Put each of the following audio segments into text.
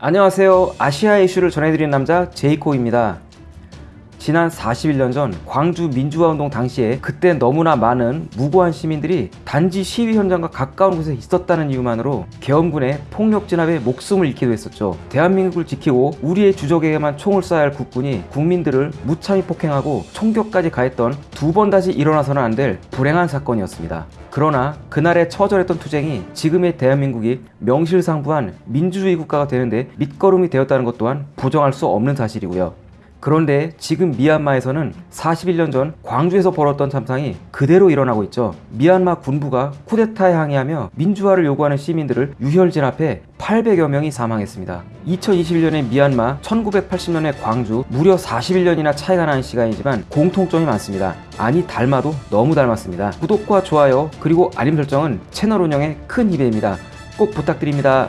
안녕하세요 아시아 이슈를 전해드리는 남자 제이코입니다 지난 41년 전 광주 민주화운동 당시에 그때 너무나 많은 무고한 시민들이 단지 시위 현장과 가까운 곳에 있었다는 이유만으로 계엄군의 폭력 진압에 목숨을 잃기도 했었죠. 대한민국을 지키고 우리의 주적에게만 총을 쏴야 할 국군이 국민들을 무참히 폭행하고 총격까지 가했던 두 번 다시 일어나서는 안 될 불행한 사건이었습니다. 그러나 그날의 처절했던 투쟁이 지금의 대한민국이 명실상부한 민주주의 국가가 되는데 밑거름이 되었다는 것 또한 부정할 수 없는 사실이고요. 그런데 지금 미얀마에서는 41년 전 광주에서 벌었던 참상이 그대로 일어나고 있죠. 미얀마 군부가 쿠데타에 항의하며 민주화를 요구하는 시민들을 유혈 진압해 800여 명이 사망했습니다. 2021년의 미얀마, 1980년의 광주 무려 41년이나 차이가 나는 시간이지만 공통점이 많습니다. 아니 닮아도 너무 닮았습니다. 구독과 좋아요 그리고 알림 설정은 채널 운영에 큰 힘이 됩니다. 꼭 부탁드립니다.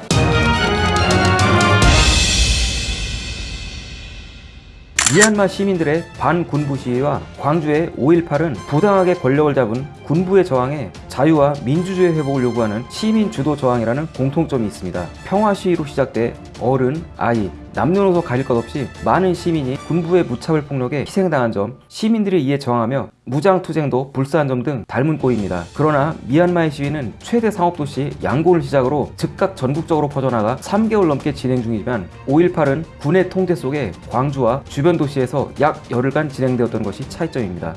미얀마 시민들의 반군부 시위와 광주의 5.18은 부당하게 권력을 잡은 군부의 저항에 자유와 민주주의 회복을 요구하는 시민 주도 저항이라는 공통점이 있습니다. 평화 시위로 시작돼 어른, 아이, 남녀노소 가릴 것 없이 많은 시민이 군부의 무차별 폭력에 희생당한 점, 시민들이 이에 저항하며 무장투쟁도 불사한 점 등 닮은 꼴입니다. 그러나 미얀마의 시위는 최대 상업도시 양곤을 시작으로 즉각 전국적으로 퍼져나가 3개월 넘게 진행 중이지만 5.18은 군의 통제 속에 광주와 주변 도시에서 약 열흘간 진행되었던 것이 차이점입니다.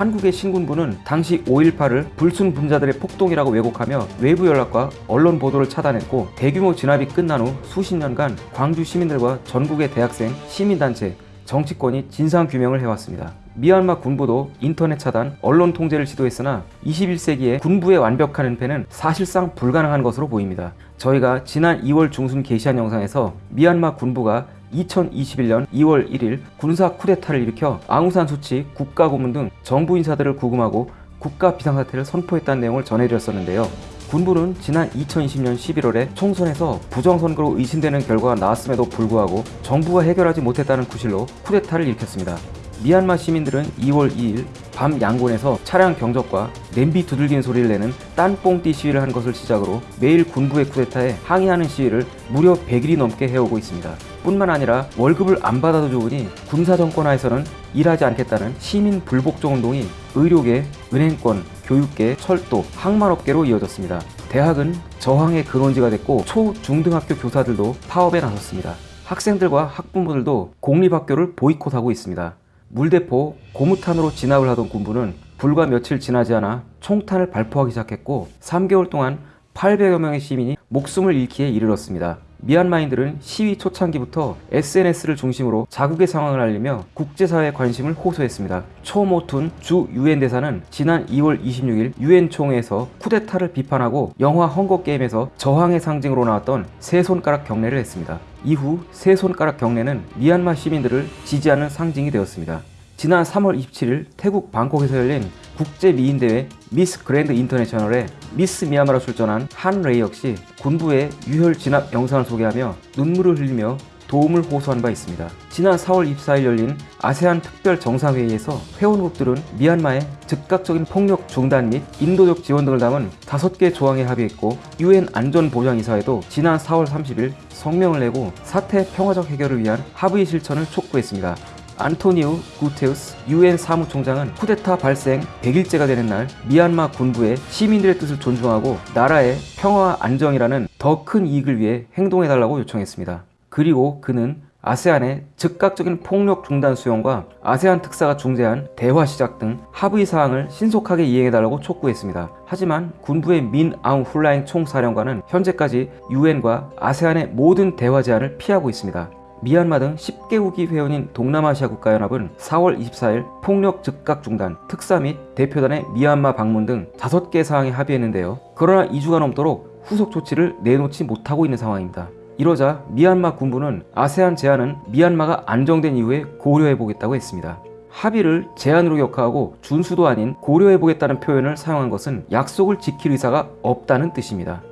한국의 신군부는 당시 5.18을 불순 분자들의 폭동이라고 왜곡하며 외부 연락과 언론 보도를 차단했고 대규모 진압이 끝난 후 수십 년간 광주 시민들과 전국의 대학생, 시민단체, 정치권이 진상규명을 해왔습니다. 미얀마 군부도 인터넷 차단, 언론 통제를 시도했으나 21세기에 군부의 완벽한 은폐는 사실상 불가능한 것으로 보입니다. 저희가 지난 2월 중순 게시한 영상에서 미얀마 군부가 2021년 2월 1일 군사 쿠데타를 일으켜 앙우산 수치 국가 고문 등 정부 인사들을 구금하고 국가 비상사태를 선포했다는 내용을 전해드렸었는데요. 군부는 지난 2020년 11월에 총선에서 부정선거로 의심되는 결과가 나왔음에도 불구하고 정부가 해결하지 못했다는 구실로 쿠데타를 일으켰습니다. 미얀마 시민들은 2월 2일 밤 양곤에서 차량 경적과 냄비 두들기는 소리를 내는 딴뽕띠 시위를 한 것을 시작으로 매일 군부의 쿠데타에 항의하는 시위를 무려 100일이 넘게 해오고 있습니다. 뿐만 아니라 월급을 안 받아도 좋으니 군사 정권 하에서는 일하지 않겠다는 시민 불복종 운동이 의료계, 은행권, 교육계, 철도, 항만업계로 이어졌습니다. 대학은 저항의 근원지가 됐고 초, 중등학교 교사들도 파업에 나섰습니다. 학생들과 학부모들도 공립학교를 보이콧하고 있습니다. 물대포, 고무탄으로 진압을 하던 군부는 불과 며칠 지나지 않아 총탄을 발포하기 시작했고 3개월 동안 800여 명의 시민이 목숨을 잃기에 이르렀습니다. 미얀마인들은 시위 초창기부터 SNS를 중심으로 자국의 상황을 알리며 국제사회의 관심을 호소했습니다. 초모툰 주 유엔 대사는 지난 2월 26일 유엔 총회에서 쿠데타를 비판하고 영화 헝거게임에서 저항의 상징으로 나왔던 세 손가락 경례를 했습니다. 이후 세 손가락 경례는 미얀마 시민들을 지지하는 상징이 되었습니다. 지난 3월 27일 태국 방콕에서 열린 국제 미인 대회 미스 그랜드 인터내셔널에 미스 미얀마로 출전한 한 레이 역시 군부의 유혈 진압 영상을 소개하며 눈물을 흘리며 도움을 호소한 바 있습니다. 지난 4월 24일 열린 아세안 특별 정상회의에서 회원국들은 미얀마의 즉각적인 폭력 중단 및 인도적 지원 등을 담은 5개 조항에 합의했고 유엔 안전보장이사회도 지난 4월 30일 성명을 내고 사태 평화적 해결을 위한 합의 실천을 촉구했습니다. 안토니우 구테우스 유엔 사무총장은 쿠데타 발생 100일째가 되는 날 미얀마 군부의 시민들의 뜻을 존중하고 나라의 평화와 안정이라는 더 큰 이익을 위해 행동해달라고 요청했습니다. 그리고 그는 아세안의 즉각적인 폭력 중단 수용과 아세안 특사가 중재한 대화 시작 등 합의 사항을 신속하게 이행해달라고 촉구했습니다. 하지만 군부의 민 아웅 훌라잉 총사령관은 현재까지 유엔과 아세안의 모든 대화 제안을 피하고 있습니다. 미얀마 등 10개국이 회원인 동남아시아 국가연합은 4월 24일 폭력 즉각 중단, 특사 및 대표단의 미얀마 방문 등 5개 사항에 합의했는데요. 그러나 2주가 넘도록 후속 조치를 내놓지 못하고 있는 상황입니다. 이러자 미얀마 군부는 아세안 제안은 미얀마가 안정된 이후에 고려해보겠다고 했습니다. 합의를 제안으로 격하고 준수도 아닌 고려해보겠다는 표현을 사용한 것은 약속을 지킬 의사가 없다는 뜻입니다.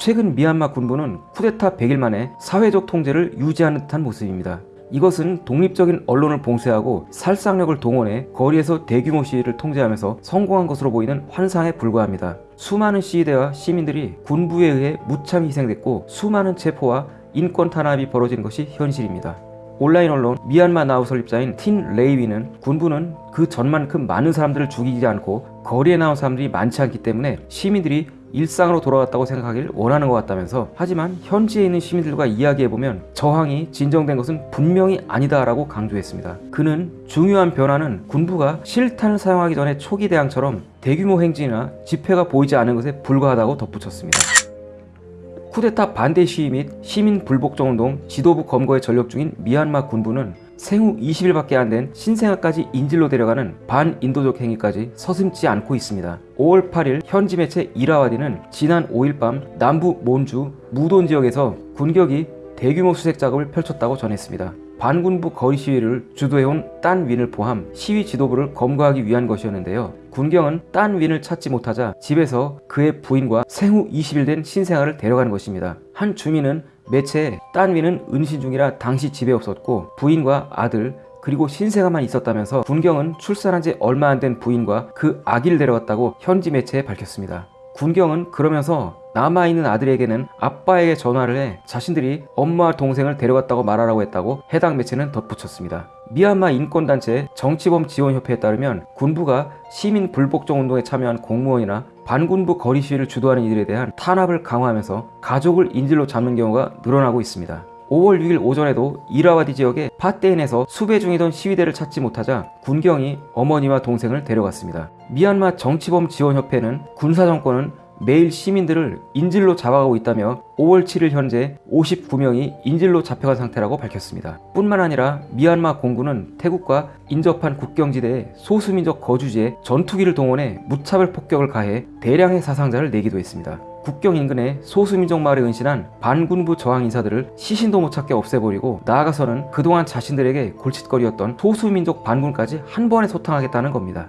최근 미얀마 군부는 쿠데타 100일 만에 사회적 통제를 유지하는 듯한 모습입니다. 이것은 독립적인 언론을 봉쇄하고 살상력을 동원해 거리에서 대규모 시위를 통제하면서 성공한 것으로 보이는 환상에 불과합니다. 수많은 시위대와 시민들이 군부에 의해 무참히 희생됐고 수많은 체포와 인권 탄압이 벌어진 것이 현실입니다. 온라인 언론 미얀마 나우 설립자인 틴 레이위는 군부는 그 전만큼 많은 사람들을 죽이지 않고 거리에 나온 사람들이 많지 않기 때문에 시민들이 일상으로 돌아왔다고 생각하길 원하는 것 같다면서 하지만 현지에 있는 시민들과 이야기해보면 저항이 진정된 것은 분명히 아니다라고 강조했습니다. 그는 중요한 변화는 군부가 실탄을 사용하기 전에 초기 대항처럼 대규모 행진이나 집회가 보이지 않은 것에 불과하다고 덧붙였습니다. 쿠데타 반대 시위 및 시민 불복종 운동 지도부 검거에 전력 중인 미얀마 군부는 생후 20일밖에 안 된 신생아까지 인질로 데려가는 반인도적 행위까지 서슴지 않고 있습니다. 5월 8일 현지 매체 이라와디는 지난 5일 밤 남부 몬주 무돈 지역에서 군격이 대규모 수색 작업을 펼쳤다고 전했습니다. 반군부 거리 시위를 주도해온 딴 윈을 포함 시위 지도부를 검거하기 위한 것이었는데요. 군경은 딴 윈을 찾지 못하자 집에서 그의 부인과 생후 20일 된 신생아를 데려가는 것입니다. 한 주민은 매체에 딴 윈은 은신 중이라 당시 집에 없었고 부인과 아들 그리고 신생아만 있었다면서 군경은 출산한 지 얼마 안 된 부인과 그 아기를 데려갔다고 현지 매체에 밝혔습니다. 군경은 그러면서 남아있는 아들에게는 아빠에게 전화를 해 자신들이 엄마와 동생을 데려갔다고 말하라고 했다고 해당 매체는 덧붙였습니다. 미얀마 인권단체 정치범 지원협회에 따르면 군부가 시민 불복종 운동에 참여한 공무원이나 반군부 거리 시위를 주도하는 이들에 대한 탄압을 강화하면서 가족을 인질로 잡는 경우가 늘어나고 있습니다. 5월 6일 오전에도 이라와디 지역의 파떼인에서 수배 중이던 시위대를 찾지 못하자 군경이 어머니와 동생을 데려갔습니다. 미얀마 정치범 지원협회는 군사정권은 매일 시민들을 인질로 잡아가고 있다며 5월 7일 현재 59명이 인질로 잡혀간 상태라고 밝혔습니다. 뿐만 아니라 미얀마 공군은 태국과 인접한 국경지대의 소수민족 거주지에 전투기를 동원해 무차별 폭격을 가해 대량의 사상자를 내기도 했습니다. 국경 인근의 소수민족 마을에 은신한 반군부 저항 인사들을 시신도 못 찾게 없애버리고 나아가서는 그동안 자신들에게 골칫거리였던 소수민족 반군까지 한 번에 소탕하겠다는 겁니다.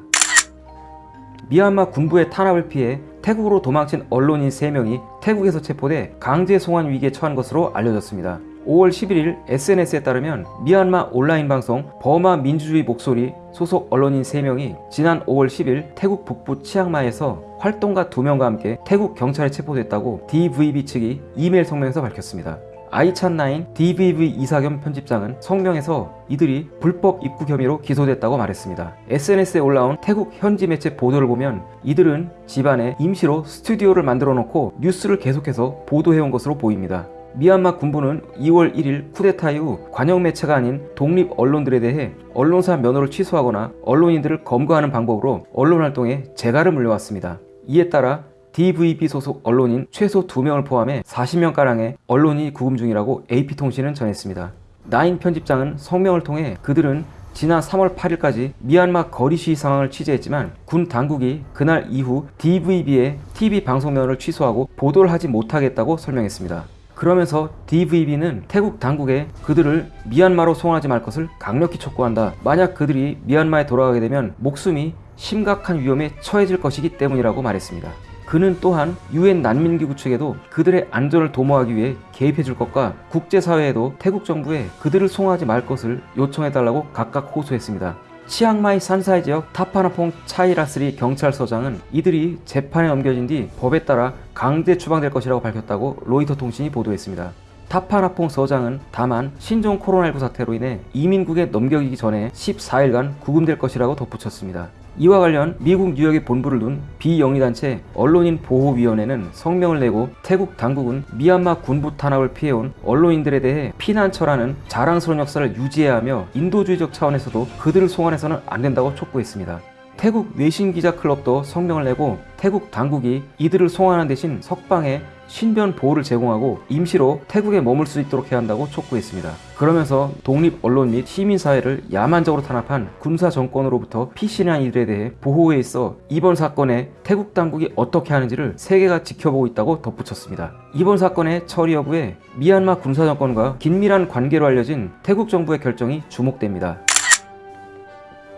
미얀마 군부의 탄압을 피해 태국으로 도망친 언론인 3명이 태국에서 체포돼 강제 송환 위기에 처한 것으로 알려졌습니다. 5월 11일 SNS에 따르면 미얀마 온라인 방송 버마 민주주의 목소리 소속 언론인 3명이 지난 5월 10일 태국 북부 치앙마이에서 활동가 2명과 함께 태국 경찰에 체포됐다고 DVB 측이 이메일 성명에서 밝혔습니다. 에이찬나잉 DVB 이사 겸 편집장은 성명에서 이들이 불법 입국 혐의로 기소됐다고 말했습니다. SNS에 올라온 태국 현지 매체 보도를 보면 이들은 집안에 임시로 스튜디오를 만들어 놓고 뉴스를 계속해서 보도해온 것으로 보입니다. 미얀마 군부는 2월 1일 쿠데타 이후 관영 매체가 아닌 독립 언론들에 대해 언론사 면허를 취소하거나 언론인들을 검거하는 방법으로 언론 활동에 재갈을 물려왔습니다. 이에 따라 DVB 소속 언론인 최소 2명을 포함해 40명가량의 언론이 구금 중이라고 AP통신은 전했습니다. 나인 편집장은 성명을 통해 그들은 지난 3월 8일까지 미얀마 거리 시위 상황을 취재했지만 군 당국이 그날 이후 DVB의 TV 방송면을 취소하고 보도를 하지 못하겠다고 설명했습니다. 그러면서 DVB는 태국 당국에 그들을 미얀마로 송환하지 말 것을 강력히 촉구한다. 만약 그들이 미얀마에 돌아가게 되면 목숨이 심각한 위험에 처해질 것이기 때문이라고 말했습니다. 그는 또한 유엔 난민기구 측에도 그들의 안전을 도모하기 위해 개입해 줄 것과 국제사회에도 태국 정부에 그들을 송환하지 말 것을 요청해달라고 각각 호소했습니다. 치앙마이 산사이 지역 타파나퐁 차이라스리 경찰서장은 이들이 재판에 넘겨진 뒤 법에 따라 강제 추방될 것이라고 밝혔다고 로이터 통신이 보도했습니다. 타파나퐁 서장은 다만 신종 코로나19 사태로 인해 이민국에 넘겨지기 전에 14일간 구금될 것이라고 덧붙였습니다. 이와 관련 미국 뉴욕에 본부를 둔 비영리단체 언론인 보호위원회는 성명을 내고 태국 당국은 미얀마 군부 탄압을 피해온 언론인들에 대해 피난처라는 자랑스러운 역사를 유지해야 하며 인도주의적 차원에서도 그들을 송환해서는 안 된다고 촉구했습니다. 태국 외신기자 클럽도 성명을 내고 태국 당국이 이들을 송환하는 대신 석방해 신변 보호를 제공하고 임시로 태국에 머물 수 있도록 해야 한다고 촉구했습니다. 그러면서 독립 언론 및 시민사회를 야만적으로 탄압한 군사 정권으로부터 피신한 이들에 대해 보호에 있어 이번 사건에 태국 당국이 어떻게 하는지를 세계가 지켜보고 있다고 덧붙였습니다. 이번 사건의 처리 여부에 미얀마 군사 정권과 긴밀한 관계로 알려진 태국 정부의 결정이 주목됩니다.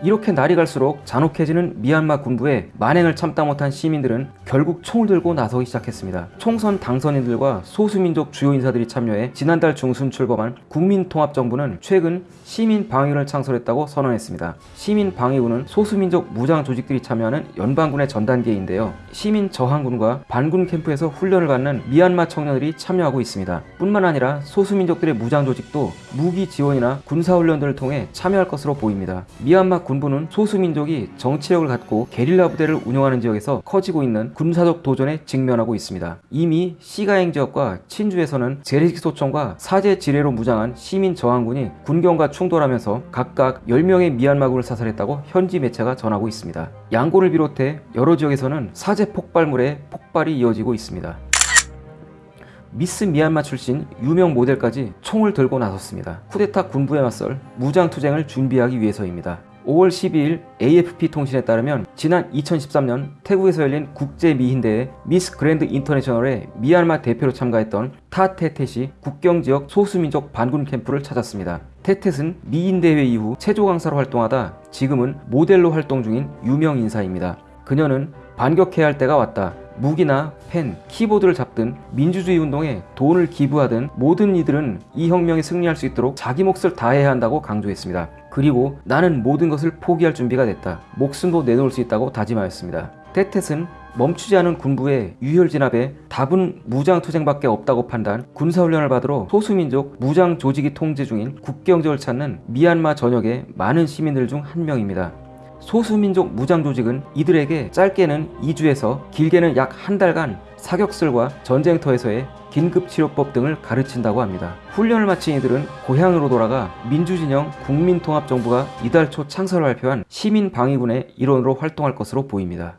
이렇게 날이 갈수록 잔혹해지는 미얀마 군부에 만행을 참다 못한 시민들은 결국 총을 들고 나서기 시작했습니다. 총선 당선인들과 소수민족 주요 인사들이 참여해 지난달 중순 출범한 국민통합정부는 최근 시민방위군을 창설했다고 선언했습니다. 시민방위군은 소수민족 무장 조직들이 참여하는 연방군의 전단계인데요. 시민 저항군과 반군 캠프에서 훈련을 받는 미얀마 청년들이 참여하고 있습니다. 뿐만 아니라 소수민족들의 무장 조직도 무기 지원이나 군사훈련들을 통해 참여할 것으로 보입니다. 미얀마 군부는 소수민족이 정치력을 갖고 게릴라 부대를 운영하는 지역에서 커지고 있는 군사적 도전에 직면하고 있습니다. 이미 사가잉 지역과 친주에서는 재래식 소총과 사제 지뢰로 무장한 시민 저항군이 군경과 충돌하면서 각각 10명의 미얀마군을 사살했다고 현지 매체가 전하고 있습니다. 양곤을 비롯해 여러 지역에서는 사제 폭발물의 폭발이 이어지고 있습니다. 미스 미얀마 출신 유명 모델까지 총을 들고 나섰습니다. 쿠데타 군부에 맞설 무장 투쟁을 준비하기 위해서입니다. 5월 12일 AFP 통신에 따르면 지난 2013년 태국에서 열린 국제 미인대회 미스 그랜드 인터내셔널에 미얀마 대표로 참가했던 타 테텟이 국경 지역 소수민족 반군 캠프를 찾았습니다. 테텟은 미인대회 이후 체조 강사로 활동하다 지금은 모델로 활동 중인 유명 인사입니다. 그녀는 반격해야 할 때가 왔다. 무기나 펜, 키보드를 잡든 민주주의 운동에 돈을 기부하든 모든 이들은 이 혁명에 승리할 수 있도록 자기 몫을 다해야 한다고 강조했습니다. 그리고 나는 모든 것을 포기할 준비가 됐다. 목숨도 내놓을 수 있다고 다짐하였습니다. 테텟은 멈추지 않은 군부의 유혈 진압에 답은 무장 투쟁밖에 없다고 판단, 군사훈련을 받으러 소수민족 무장 조직이 통제 중인 국경지역을 찾는 미얀마 전역의 많은 시민들 중 한 명입니다. 소수민족 무장조직은 이들에게 짧게는 2주에서 길게는 약 한 달간 사격술과 전쟁터에서의 긴급치료법 등을 가르친다고 합니다. 훈련을 마친 이들은 고향으로 돌아가 민주진영 국민통합정부가 이달 초 창설을 발표한 시민방위군의 일원으로 활동할 것으로 보입니다.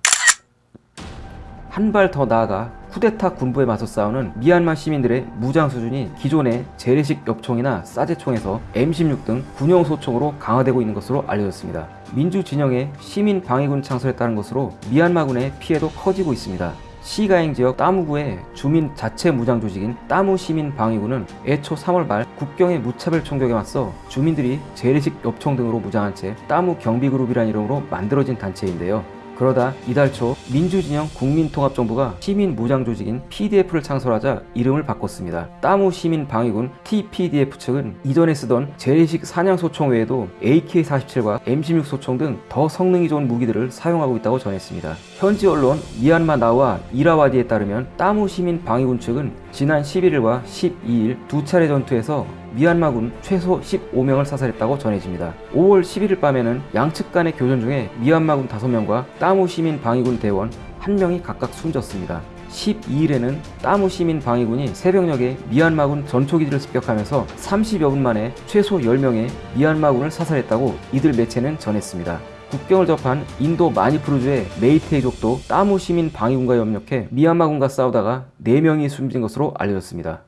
한 발 더 나아가 쿠데타 군부에 맞서 싸우는 미얀마 시민들의 무장 수준이 기존의 재래식 엽총이나 사제총에서 M16 등 군용 소총으로 강화되고 있는 것으로 알려졌습니다. 민주 진영의 시민 방위군 창설했다는 것으로 미얀마군의 피해도 커지고 있습니다. 시가행 지역 따무구의 주민 자체 무장 조직인 따무 시민 방위군은 애초 3월 말 국경의 무차별 총격에 맞서 주민들이 재래식 엽총 등으로 무장한 채 따무 경비그룹이라는 이름으로 만들어진 단체인데요. 그러다 이달 초 민주진영 국민통합정부가 시민 무장 조직인 PDF를 창설하자 이름을 바꿨습니다. 따무 시민 방위군 TPDF 측은 이전에 쓰던 재래식 사냥 소총 외에도 AK-47과 M16 소총 등 더 성능이 좋은 무기들을 사용하고 있다고 전했습니다. 현지 언론 미얀마 나우와 이라와디에 따르면 따무 시민 방위군 측은 지난 11일과 12일 두 차례 전투에서 미얀마군 최소 15명을 사살했다고 전해집니다. 5월 11일 밤에는 양측 간의 교전 중에 미얀마군 5명과 따무 시민 방위군 대원 1명이 각각 숨졌습니다. 12일에는 따무 시민 방위군이 새벽녘에 미얀마군 전초기지를 습격하면서 30여 분 만에 최소 10명의 미얀마군을 사살했다고 이들 매체는 전했습니다. 국경을 접한 인도 마니푸르주의 메이테이족도 따무 시민 방위군과 협력해 미얀마군과 싸우다가 4명이 숨진 것으로 알려졌습니다.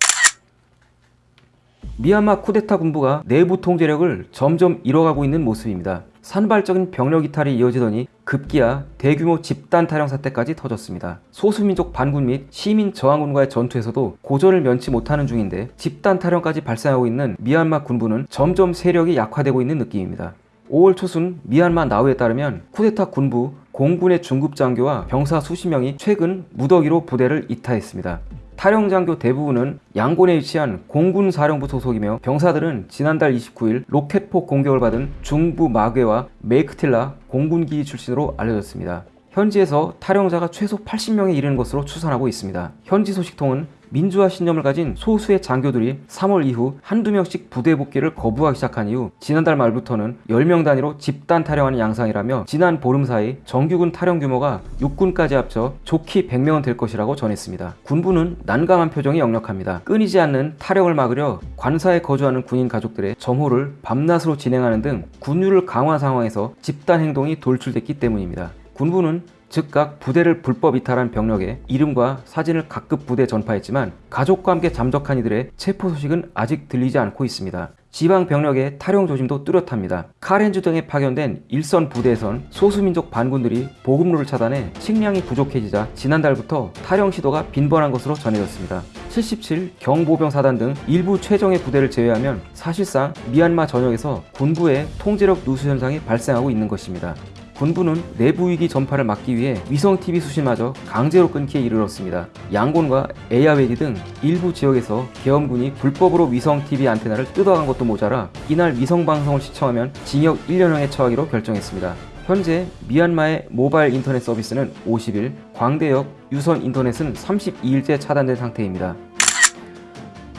미얀마 쿠데타 군부가 내부 통제력을 점점 잃어가고 있는 모습입니다. 산발적인 병력 이탈이 이어지더니 급기야 대규모 집단 탈영 사태까지 터졌습니다. 소수민족 반군 및 시민 저항군과의 전투에서도 고전을 면치 못하는 중인데 집단 탈영까지 발생하고 있는 미얀마 군부는 점점 세력이 약화되고 있는 느낌입니다. 5월 초순 미얀마 나우에 따르면 쿠데타 군부 공군의 중급 장교와 병사 수십 명이 최근 무더기로 부대를 이탈했습니다. 탈영 장교 대부분은 양곤에 위치한 공군 사령부 소속이며 병사들은 지난달 29일 로켓포 공격을 받은 중부 마궤와 메이크틸라 공군기지 출신으로 알려졌습니다. 현지에서 탈영자가 최소 80명에 이르는 것으로 추산하고 있습니다. 현지 소식통은 민주화 신념을 가진 소수의 장교들이 3월 이후 한두 명씩 부대 복귀를 거부하기 시작한 이후 지난달 말부터는 10명 단위로 집단 탈영하는 양상이라며 지난 보름 사이 정규군 탈영 규모가 육군까지 합쳐 족히 100명은 될 것이라고 전했습니다. 군부는 난감한 표정이 역력합니다. 끊이지 않는 탈영을 막으려 관사에 거주하는 군인 가족들의 점호를 밤낮으로 진행하는 등 군율을 강화 상황에서 집단 행동이 돌출됐기 때문입니다. 군부는 즉각 부대를 불법 이탈한 병력의 이름과 사진을 각급 부대에 전파했지만 가족과 함께 잠적한 이들의 체포 소식은 아직 들리지 않고 있습니다. 지방 병력의 탈용 조짐도 뚜렷합니다. 카렌주 등에 파견된 일선 부대에선 소수민족 반군들이 보급로를 차단해 식량이 부족해지자 지난달부터 탈용 시도가 빈번한 것으로 전해졌습니다. 77 경보병 사단 등 일부 최정예 부대를 제외하면 사실상 미얀마 전역에서 군부의 통제력 누수 현상이 발생하고 있는 것입니다. 군부는 내부 위기 전파를 막기 위해 위성 TV 수신마저 강제로 끊기에 이르렀습니다. 양곤과 에야웨디 등 일부 지역에서 계엄군이 불법으로 위성 TV 안테나를 뜯어간 것도 모자라 이날 위성 방송을 시청하면 징역 1년형에 처하기로 결정했습니다. 현재 미얀마의 모바일 인터넷 서비스는 50일, 광대역 유선 인터넷은 32일째 차단된 상태입니다.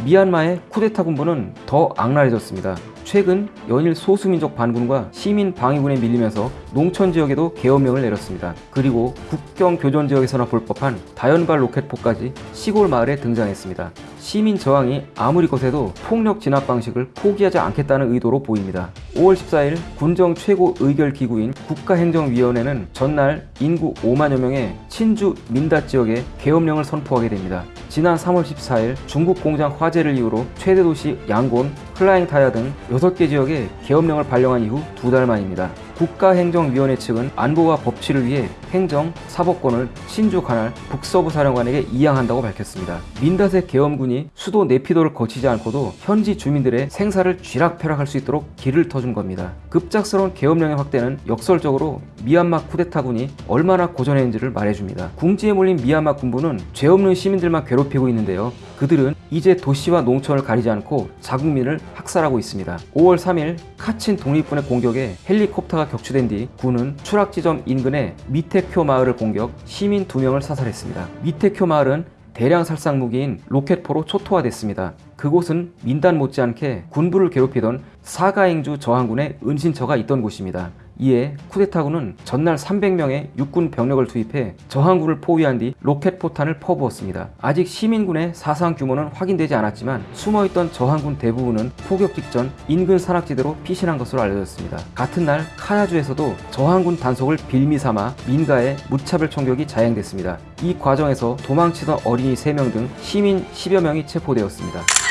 미얀마의 쿠데타 군부는 더 악랄해졌습니다. 최근 연일 소수민족 반군과 시민 방위군에 밀리면서 농촌 지역에도 계엄령을 내렸습니다. 그리고 국경 교전 지역에서나 볼 법한 다연발 로켓포까지 시골 마을에 등장했습니다. 시민 저항이 아무리 거세도 폭력 진압 방식을 포기하지 않겠다는 의도로 보입니다. 5월 14일 군정 최고 의결 기구인 국가행정위원회는 전날 인구 5만여 명의 친주 민닷 지역에 계엄령을 선포하게 됩니다. 지난 3월 14일 중국 공장 화재를 이유로 최대 도시 양곤, 흘라잉 타야 등 6개 지역에 계엄령을 발령한 이후 두 달 만입니다. 국가행정위원회 측은 안보와 법치를 위해 행정, 사법권을 신주 관할 북서부 사령관에게 이양한다고 밝혔습니다. 민닷의 계엄군이 수도 네피도를 거치지 않고도 현지 주민들의 생사를 쥐락펴락할 수 있도록 길을 터준 겁니다. 급작스러운 계엄령의 확대는 역설적으로 미얀마 쿠데타군이 얼마나 고전했는지를 말해줍니다. 궁지에 몰린 미얀마 군부는 죄 없는 시민들만 괴롭히고 있는데요. 그들은 이제 도시와 농촌을 가리지 않고 자국민을 학살하고 있습니다. 5월 3일 카친 독립군의 공격에 헬리콥터가 격추된 뒤 군은 추락 지점 인근의 미테쿄 마을을 공격, 시민 2명을 사살했습니다. 미테쿄 마을은 대량 살상 무기인 로켓포로 초토화됐습니다. 그곳은 민닷 못지않게 군부를 괴롭히던 사가잉주 저항군의 은신처가 있던 곳입니다. 이에 쿠데타군은 전날 300명의 육군 병력을 투입해 저항군을 포위한 뒤 로켓 포탄을 퍼부었습니다. 아직 시민군의 사상 규모는 확인되지 않았지만 숨어있던 저항군 대부분은 포격 직전 인근 산악지대로 피신한 것으로 알려졌습니다. 같은 날 카야주에서도 저항군 단속을 빌미 삼아 민가에 무차별 총격이 자행됐습니다. 이 과정에서 도망치던 어린이 3명 등 시민 10여 명이 체포되었습니다.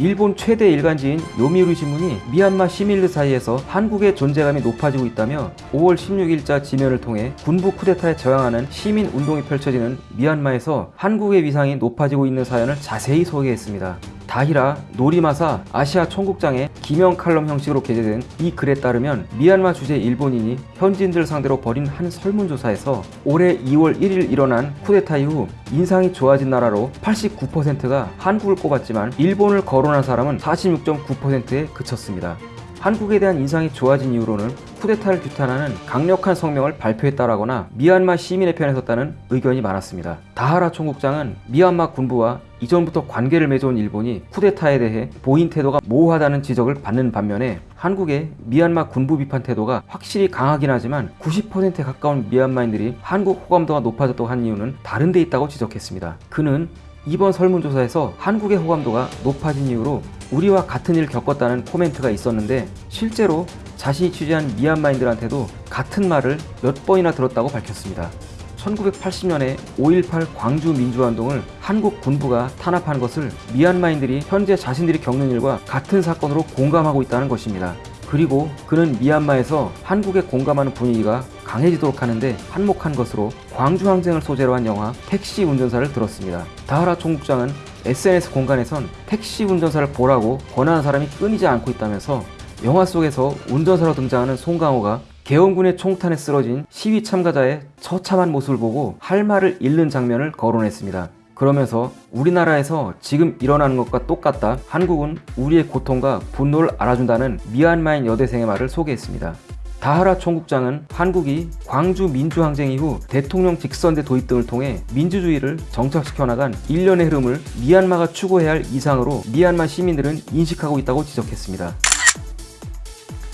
일본 최대 일간지인 요미우리 신문이 미얀마 시민들 사이에서 한국의 존재감이 높아지고 있다며 5월 16일자 지면을 통해 군부 쿠데타에 저항하는 시민 운동이 펼쳐지는 미얀마에서 한국의 위상이 높아지고 있는 사연을 자세히 소개했습니다. 다히라 노리마사 아시아 총국장의 기명 칼럼 형식으로 게재된 이 글에 따르면 미얀마 주재 일본인이 현지인들 상대로 벌인 한 설문조사에서 올해 2월 1일 일어난 쿠데타 이후 인상이 좋아진 나라로 89%가 한국을 꼽았지만 일본을 거론한 사람은 46.9%에 그쳤습니다. 한국에 대한 인상이 좋아진 이유로는 쿠데타를 규탄하는 강력한 성명을 발표했다라거나 미얀마 시민의 편에 섰다는 의견이 많았습니다. 다하라 총국장은 미얀마 군부와 이전부터 관계를 맺어온 일본이 쿠데타에 대해 보인 태도가 모호하다는 지적을 받는 반면에 한국의 미얀마 군부 비판 태도가 확실히 강하긴 하지만 90%에 가까운 미얀마인들이 한국 호감도가 높아졌다고 한 이유는 다른 데 있다고 지적했습니다. 그는 이번 설문조사에서 한국의 호감도가 높아진 이유로 우리와 같은 일을 겪었다는 코멘트가 있었는데 실제로 자신이 취재한 미얀마인들한테도 같은 말을 몇 번이나 들었다고 밝혔습니다. 1980년에 5.18 광주 민주화운동을 한국 군부가 탄압한 것을 미얀마인들이 현재 자신들이 겪는 일과 같은 사건으로 공감하고 있다는 것입니다. 그리고 그는 미얀마에서 한국에 공감하는 분위기가 강해지도록 하는데 한몫한 것으로 광주 항쟁을 소재로 한 영화 택시 운전사를 들었습니다. 다하라 총국장은 SNS 공간에선 택시 운전사를 보라고 권하는 사람이 끊이지 않고 있다면서 영화 속에서 운전사로 등장하는 송강호가 계엄군의 총탄에 쓰러진 시위 참가자의 처참한 모습을 보고 할 말을 잃는 장면을 거론했습니다. 그러면서 우리나라에서 지금 일어나는 것과 똑같다. 한국은 우리의 고통과 분노를 알아준다는 미얀마인 여대생의 말을 소개했습니다. 다하라 총국장은 한국이 광주 민주항쟁 이후 대통령 직선제 도입 등을 통해 민주주의를 정착시켜 나간 일련의 흐름을 미얀마가 추구해야 할 이상으로 미얀마 시민들은 인식하고 있다고 지적했습니다.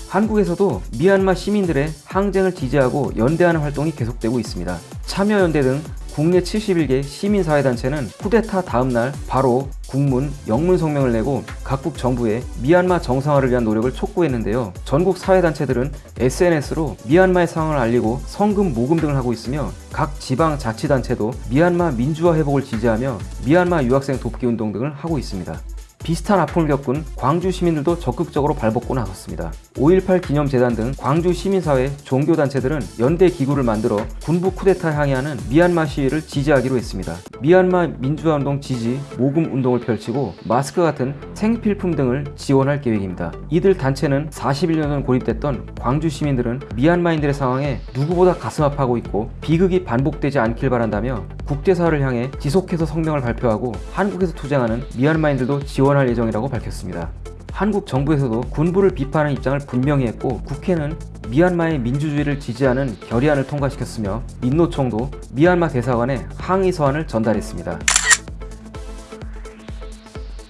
한국에서도 미얀마 시민들의 항쟁을 지지하고 연대하는 활동이 계속되고 있습니다. 참여연대 등 국내 71개 시민사회단체는 쿠데타 다음날 바로 국문, 영문 성명을 내고 각국 정부에 미얀마 정상화를 위한 노력을 촉구했는데요. 전국 사회단체들은 SNS로 미얀마의 상황을 알리고 성금 모금 등을 하고 있으며 각 지방 자치단체도 미얀마 민주화 회복을 지지하며 미얀마 유학생 돕기 운동 등을 하고 있습니다. 비슷한 아픔을 겪은 광주 시민들도 적극적으로 발벗고 나섰습니다. 5.18 기념재단 등 광주 시민사회 종교단체들은 연대 기구를 만들어 군부 쿠데타에 항의하는 미얀마 시위를 지지하기로 했습니다. 미얀마 민주화운동 지지, 모금 운동을 펼치고 마스크 같은 생필품 등을 지원할 계획입니다. 이들 단체는 41년간 고립됐던 광주 시민들은 미얀마인들의 상황에 누구보다 가슴 아파하고 있고 비극이 반복되지 않길 바란다며 국제사회를 향해 지속해서 성명을 발표하고 한국에서 투쟁하는 미얀마인들도 지원 할 예정이라고 밝혔습니다. 한국 정부에서도 군부를 비판하는 입장을 분명히 했고 국회는 미얀마의 민주주의를 지지하는 결의안을 통과시켰으며 민노총도 미얀마 대사관에 항의 서한을 전달했습니다.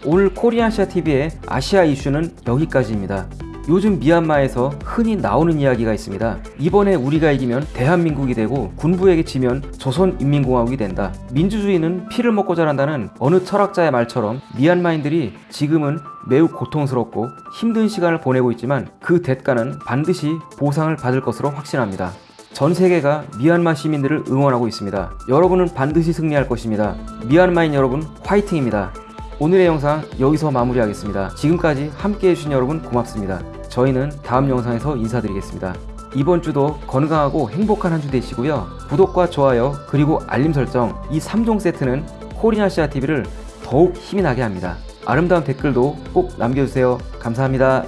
오늘 코리안시아 TV의 아시아 이슈는 여기까지입니다. 요즘 미얀마에서 흔히 나오는 이야기가 있습니다. 이번에 우리가 이기면 대한민국이 되고 군부에게 지면 조선인민공화국이 된다. 민주주의는 피를 먹고 자란다는 어느 철학자의 말처럼 미얀마인들이 지금은 매우 고통스럽고 힘든 시간을 보내고 있지만 그 대가는 반드시 보상을 받을 것으로 확신합니다. 전 세계가 미얀마 시민들을 응원하고 있습니다. 여러분은 반드시 승리할 것입니다. 미얀마인 여러분 화이팅입니다. 오늘의 영상 여기서 마무리하겠습니다. 지금까지 함께 해 주신 여러분 고맙습니다. 저희는 다음 영상에서 인사드리겠습니다. 이번 주도 건강하고 행복한 한 주 되시고요. 구독과 좋아요 그리고 알림 설정 이 3종 세트는 코리아시아 TV를 더욱 힘이 나게 합니다. 아름다운 댓글도 꼭 남겨주세요. 감사합니다.